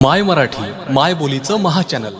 माय मराठी माय बोलीचं महाचॅनल